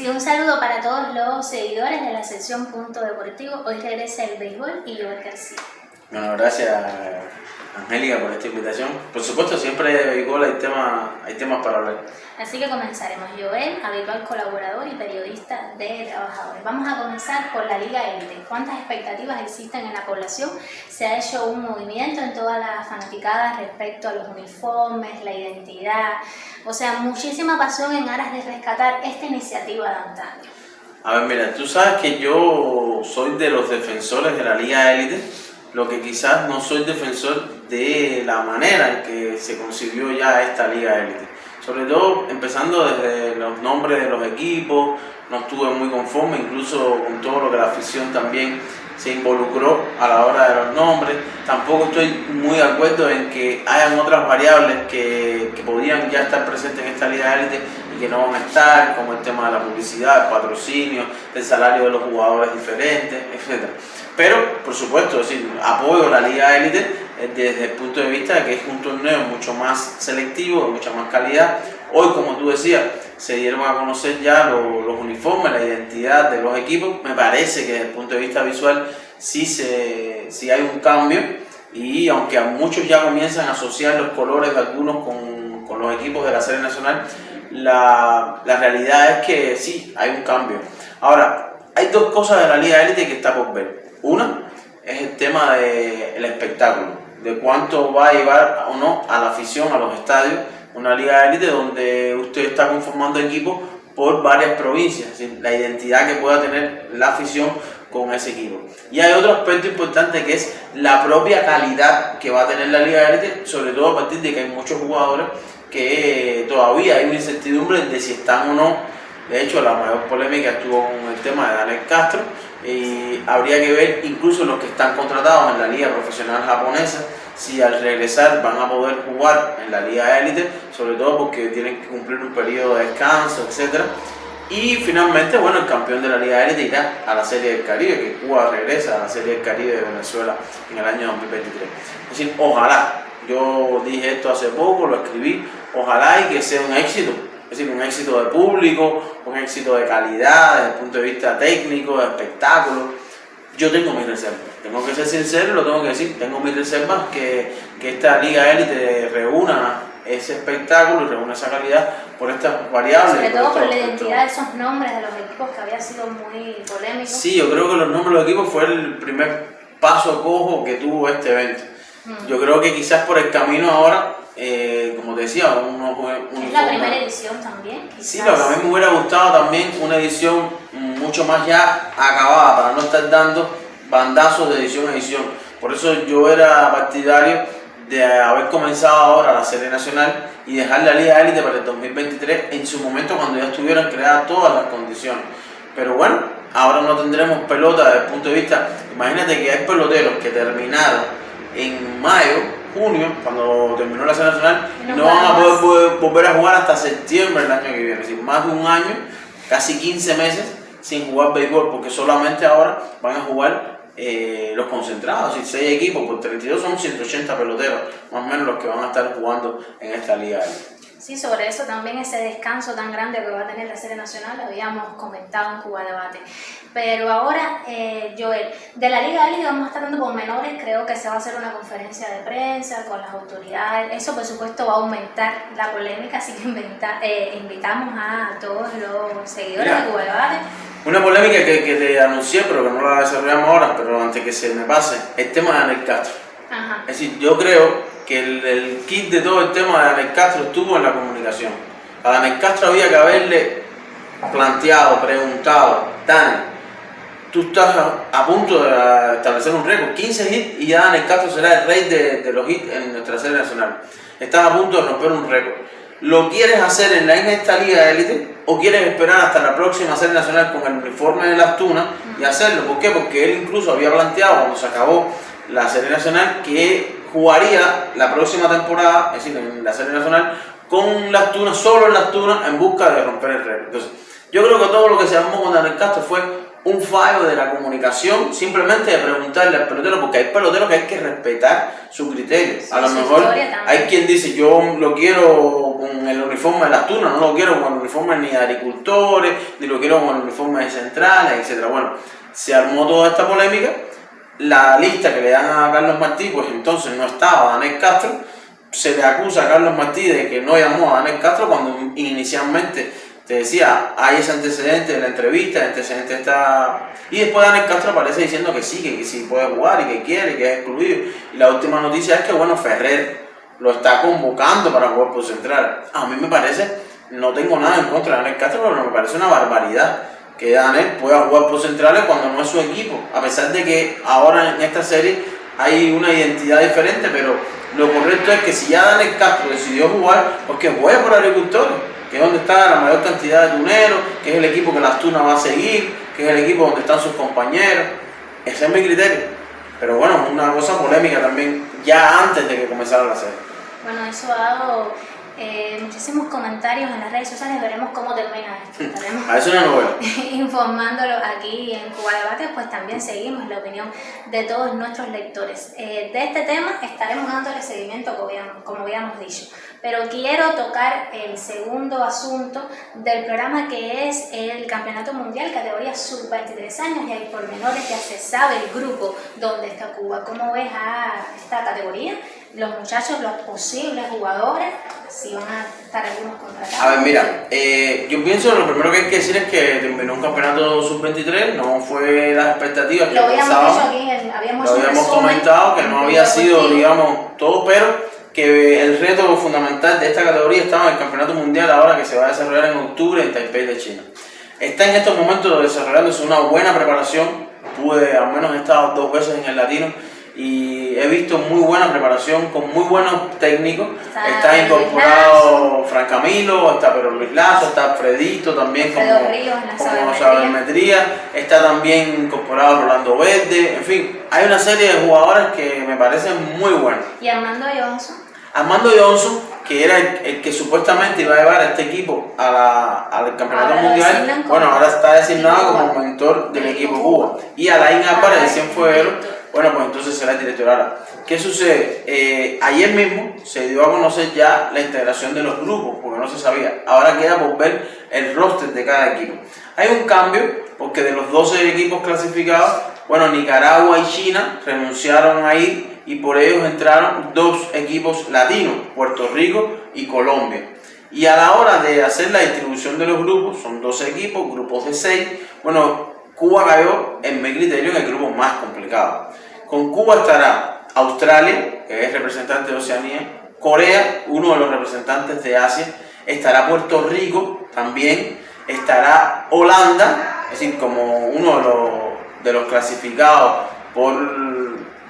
Sí, un saludo para todos los seguidores de la sección Punto Deportivo. Hoy regresa el béisbol y Joel García. Bueno, gracias Angélica por esta invitación. Por supuesto, siempre de hay, tema, hay temas para hablar. Así que comenzaremos. Joel, habitual colaborador y periodista de Trabajadores. Vamos a comenzar por la Liga Élite. ¿Cuántas expectativas existen en la población? Se ha hecho un movimiento en todas las fanaticadas respecto a los uniformes, la identidad. O sea, muchísima pasión en aras de rescatar esta iniciativa de antaño. A ver, mira, tú sabes que yo soy de los defensores de la Liga Élite lo que quizás no soy defensor de la manera en que se concibió ya esta liga élite. Sobre todo empezando desde los nombres de los equipos, no estuve muy conforme, incluso con todo lo que la afición también se involucró a la hora de los nombres. Tampoco estoy muy de acuerdo en que hayan otras variables que, que podían ya estar presentes en esta liga élite y que no van a estar, como el tema de la publicidad, el patrocinio, el salario de los jugadores diferentes, etc. Pero, por supuesto, decir, apoyo la Liga Élite desde el punto de vista de que es un torneo mucho más selectivo, de mucha más calidad. Hoy, como tú decías, se dieron a conocer ya los, uniformes, la identidad de los equipos. Me parece que desde el punto de vista visual sí, se, sí hay un cambio y aunque a muchos ya comienzan a asociar los colores de algunos con, con los equipos de la serie nacional, la, la realidad es que sí, hay un cambio. Ahora, hay dos cosas de la Liga Élite que está por ver. Una es el tema del espectáculo, de cuánto va a llevar o no a la afición, a los estadios, una liga de élite donde usted está conformando equipos por varias provincias, la identidad que pueda tener la afición con ese equipo. Y hay otro aspecto importante que es la propia calidad que va a tener la liga de élite, sobre todo a partir de que hay muchos jugadores que todavía hay una incertidumbre de si están o no. De hecho, la mayor polémica estuvo con el tema de Daniel Castro, y habría que ver incluso los que están contratados en la liga profesional japonesa si al regresar van a poder jugar en la liga élite, sobre todo porque tienen que cumplir un periodo de descanso, etc. Y finalmente, bueno, el campeón de la liga élite irá a la Serie del Caribe, que Cuba regresa a la Serie del Caribe de Venezuela en el año 2023. Es decir, ojalá, yo dije esto hace poco, lo escribí, ojalá y que sea un éxito, es decir, un éxito de público, un éxito de calidad, desde el punto de vista técnico, de espectáculo. Yo tengo mis reservas, tengo que ser sincero, lo tengo que decir, tengo mis reservas que, que esta liga élite reúna ese espectáculo y reúna esa calidad por estas variables. Sobre todo por, la identidad de esos nombres de los equipos que había sido muy polémico. Sí, yo creo que los nombres de los equipos fue el primer paso cojo que tuvo este evento. Mm. Yo creo que quizás por el camino ahora eh, como te decía, uno, Es la primera edición también. Sí, pero a mí me hubiera gustado también una edición mucho más ya acabada, para no estar dando bandazos de edición a edición. Por eso yo era partidario de haber comenzado ahora la serie nacional y dejar la Liga Élite para el 2023 en su momento cuando ya estuvieran creadas todas las condiciones. Pero bueno, ahora no tendremos pelota desde el punto de vista, imagínate que hay peloteros que terminaron en mayo junio, cuando terminó la serie nacional, no, van a poder, volver a jugar hasta septiembre del año que viene. Es decir, más de un año, casi 15 meses sin jugar béisbol, porque solamente ahora van a jugar eh, los concentrados. Y 6 equipos por 32 son 180 peloteros, más o menos los que van a estar jugando en esta liga. Sí, sobre eso también ese descanso tan grande que va a tener la serie nacional lo habíamos comentado en Cuba Debate. Pero ahora, eh, Joel, de la Liga Liga vamos a estar dando con menores, creo que se va a hacer una conferencia de prensa con las autoridades. Eso, por supuesto, va a aumentar la polémica, así que eh, invitamos a todos los seguidores de Cuba Debate. Una polémica que, que, te anuncié, pero que no la desarrollamos ahora, pero antes que se me pase, el tema de Anel Castro. Ajá. Es decir, yo creo que el, kit de todo el tema de Daniel Castro estuvo en la comunicación. A Daniel Castro había que haberle planteado, preguntado, Dani, tú estás a, punto de establecer un récord, 15 hits y ya Daniel Castro será el rey de, los hits en nuestra serie nacional. Estás a punto de romper un récord. ¿Lo quieres hacer en, la, en esta liga de élite o quieres esperar hasta la próxima serie nacional con el uniforme de las tunas y hacerlo? ¿Por qué? Porque él incluso había planteado cuando se acabó la serie nacional que jugaría la próxima temporada, es decir, en la serie nacional, con las tunas, solo en las tunas, en busca de romper el récord. Entonces, yo creo que todo lo que se armó con Daniel Castro fue un fallo de la comunicación, simplemente de preguntarle al pelotero, porque hay peloteros que hay que respetar su criterio. a lo mejor hay quien dice, yo lo quiero con el uniforme de las tunas, no lo quiero con el uniforme ni de agricultores, ni lo quiero con el uniforme de centrales, etc. Bueno, se armó toda esta polémica, la lista que le dan a Carlos Martí, pues entonces no estaba Daniel Castro, se le acusa a Carlos Martí de que no llamó a Daniel Castro cuando inicialmente te decía, hay ese antecedente de la entrevista, el antecedente está... Y después Daniel Castro aparece diciendo que sí, que, sí puede jugar y que quiere, que es excluido. Y la última noticia es que, bueno, Ferrer lo está convocando para jugar por central. A mí me parece, no tengo nada en contra de Daniel Castro, pero me parece una barbaridad que Daniel pueda jugar por centrales cuando no es su equipo. A pesar de que ahora en esta serie hay una identidad diferente, pero lo correcto es que si ya Daniel Castro decidió jugar, pues que juegue por agricultores que es donde está la mayor cantidad de tuneros, que es el equipo que la Astuna va a seguir, que es el equipo donde están sus compañeros. Ese es mi criterio. Pero bueno, una cosa polémica también, ya antes de que comenzara la serie. Bueno, eso ha dado eh, muchísimos comentarios en las redes sociales, veremos cómo termina esto. Estaremos a eso no informándolo aquí en Cuba Debate, pues también seguimos la opinión de todos nuestros lectores. Eh, de este tema estaremos dándole seguimiento, como habíamos, como habíamos dicho. Pero quiero tocar el segundo asunto del programa que es el Campeonato Mundial categoría sub-23 años y hay pormenores ya se sabe el grupo donde está Cuba. ¿Cómo ves a esta categoría? Los muchachos, los posibles jugadores, si van a estar algunos contratados. A ver, mira, eh, yo pienso lo primero que hay que decir es que terminó un campeonato sub-23, no fue las expectativas que lo habíamos pensábamos. Aquí, habíamos lo habíamos comentado que no había sido, digamos, todo, pero que el reto fundamental de esta categoría estaba en el Campeonato Mundial ahora que se va a desarrollar en octubre en Taipei de China. Está en estos momentos desarrollándose una buena preparación, pude, al menos he estado dos veces en el Latino y he visto muy buena preparación con muy buenos técnicos. Está, incorporado Fran Camilo, está Pedro Luis Lazo, está Fredito también como, como sabermetría, está también incorporado Rolando Verde, en fin, hay una serie de jugadores que me parecen muy buenos. ¿Y Armando Johnson? Armando Johnson, que era el, que supuestamente iba a llevar a este equipo a la, al campeonato mundial, bueno, ahora está designado como mentor del equipo Cuba. Y Alain Álvarez de Cienfuegos bueno, pues entonces será el director. ¿Qué sucede? Eh, ayer mismo se dio a conocer ya la integración de los grupos, porque no se sabía. Ahora queda por ver el roster de cada equipo. Hay un cambio, porque de los 12 equipos clasificados, bueno, Nicaragua y China renunciaron a ir y por ellos entraron dos equipos latinos, Puerto Rico y Colombia. Y a la hora de hacer la distribución de los grupos, son 12 equipos, grupos de 6, bueno, Cuba cayó, en mi criterio, en el grupo más complicado. Con Cuba estará Australia, que es representante de Oceanía, Corea, uno de los representantes de Asia, estará Puerto Rico también, estará Holanda, es decir, como uno de los, clasificados por,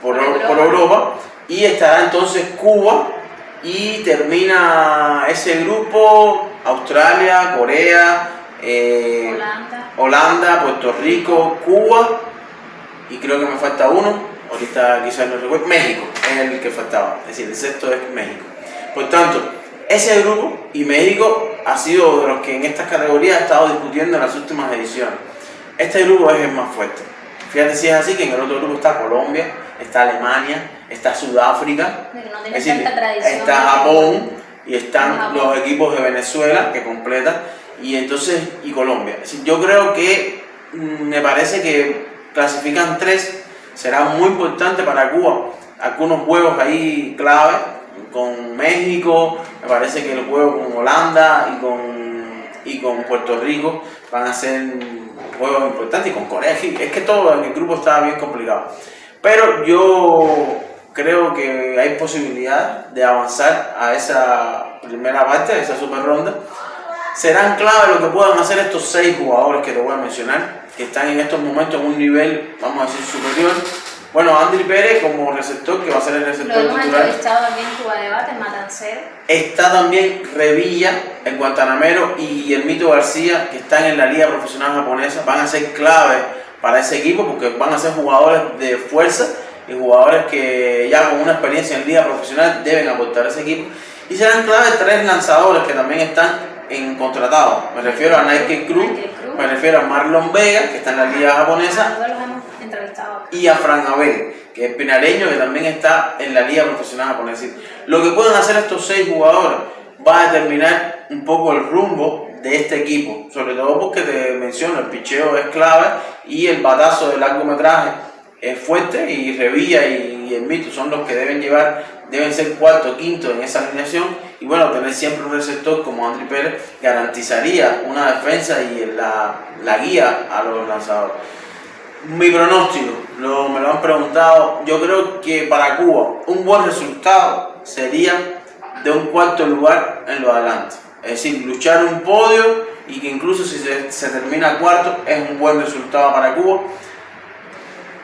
por, Europa. y estará entonces Cuba y termina ese grupo Australia, Corea, eh, Holanda. Holanda, Puerto Rico, Cuba y creo que me falta uno, ahorita quizás no recuerdo, México es el que faltaba, es decir, el sexto es México. Por tanto, ese grupo y México ha sido de los que en estas categorías ha estado discutiendo en las últimas ediciones. Este grupo es el más fuerte. Fíjate si es así que en el otro grupo está Colombia, está Alemania, está Sudáfrica, está Japón y están los equipos de Venezuela que completan y entonces y Colombia. Yo creo que mm, me parece que clasifican tres, será muy importante para Cuba. Algunos juegos ahí clave con México, me parece que el juego con Holanda y con, y con Puerto Rico van a ser juegos importantes y con Corea. Es que todo en el grupo está bien complicado. Pero yo creo que hay posibilidad de avanzar a esa primera parte, a esa super ronda serán clave lo que puedan hacer estos seis jugadores que te voy a mencionar, que están en estos momentos en un nivel, vamos a decir, superior. Bueno, Andri Pérez como receptor, que va a ser el receptor lo hemos entrevistado también Debate, Matancero. Está también Revilla, el guantanamero, y el Mito García, que están en la liga profesional japonesa. Van a ser clave para ese equipo porque van a ser jugadores de fuerza y jugadores que ya con una experiencia en liga profesional deben aportar a ese equipo. Y serán clave tres lanzadores que también están en contratado. Me refiero a Nike Cruz, me refiero a Marlon Vega, que está en la liga japonesa, y a Fran Abel, que es pinareño, que también está en la liga profesional japonesa. Lo que pueden hacer estos seis jugadores va a determinar un poco el rumbo de este equipo, sobre todo porque te menciono, el picheo es clave y el batazo de largometraje es fuerte y Revilla y, el Mito son los que deben llevar, deben ser cuarto, quinto en esa alineación y bueno, tener siempre un receptor como André Pérez garantizaría una defensa y la, la guía a los lanzadores. Mi pronóstico, lo, me lo han preguntado, yo creo que para Cuba un buen resultado sería de un cuarto lugar en lo adelante. Es decir, luchar un podio y que incluso si se, se termina cuarto es un buen resultado para Cuba.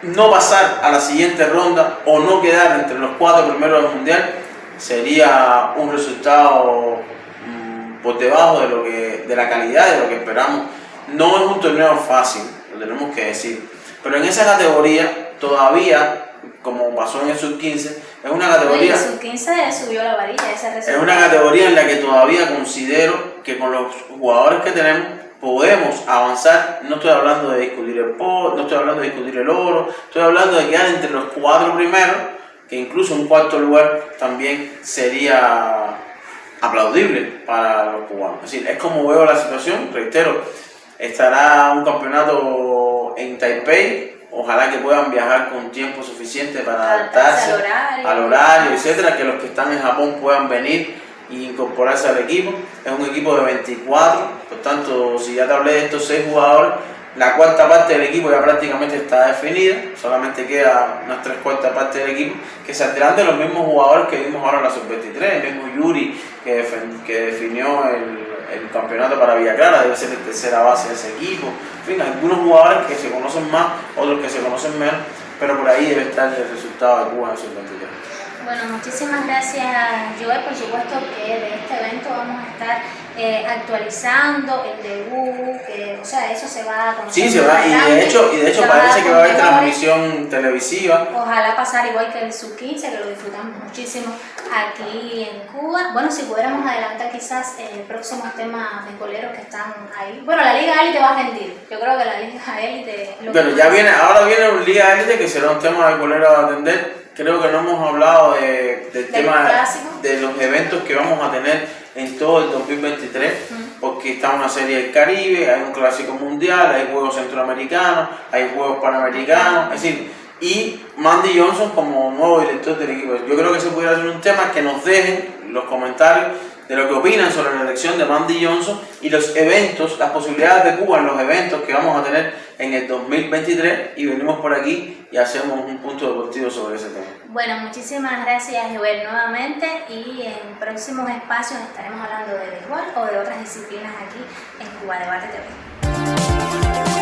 No pasar a la siguiente ronda o no quedar entre los cuatro primeros del mundial sería un resultado mm, por debajo de, lo que, de la calidad de lo que esperamos. No es un torneo fácil, lo tenemos que decir. Pero en esa categoría todavía, como pasó en el sub-15, es una categoría... el sub-15 subió la varilla, esa Es una categoría en la que todavía considero que con los jugadores que tenemos podemos avanzar, no estoy hablando de discutir el no estoy hablando de discutir el oro, estoy hablando de quedar entre los cuatro primeros, que incluso un cuarto lugar también sería aplaudible para los cubanos. Es decir, es como veo la situación, reitero, estará un campeonato en Taipei, ojalá que puedan viajar con tiempo suficiente para adaptarse al horario, etcétera, que los que están en Japón puedan venir e incorporarse al equipo. Es un equipo de 24, por tanto, si ya te hablé de estos seis jugadores, la cuarta parte del equipo ya prácticamente está definida, solamente queda unas tres cuartas partes del equipo, que saldrán de los mismos jugadores que vimos ahora en la sub-23, el mismo Yuri que, que definió el el campeonato para Villa Clara, debe ser la tercera base de ese equipo. En fin, algunos jugadores que se conocen más, otros que se conocen menos, pero por ahí debe estar el resultado de Cuba en el 23. Bueno, muchísimas gracias Joel, por supuesto que de este evento vamos a estar eh, actualizando el debut, que, o sea, eso se va a Sí, se va, y de hecho, y de hecho parece que va a haber transmisión televisiva. Ojalá pasar igual que el sub-15, que lo disfrutamos muchísimo aquí en Cuba. Bueno, si pudiéramos adelantar quizás el próximo tema de coleros que están ahí. Bueno, la Liga Élite va a rendir. Yo creo que la Liga Élite... Bueno, ya viene, ahora viene una Liga Élite que será un tema de coleros a atender. Creo que no hemos hablado de, del tema de los eventos que vamos a tener en todo el 2023, porque está una serie del Caribe, hay un clásico mundial, hay juegos centroamericanos, hay juegos panamericanos, es decir, y Mandy Johnson como nuevo director del equipo. Yo creo que se pudiera hacer un tema que nos dejen los comentarios de lo que opinan sobre la elección de Mandy Johnson y los eventos, las posibilidades de Cuba en los eventos que vamos a tener en el 2023 y venimos por aquí y hacemos un punto deportivo sobre ese tema. Bueno, muchísimas gracias Joel nuevamente y en próximos espacios estaremos hablando de béisbol o de otras disciplinas aquí en Cuba Debate TV.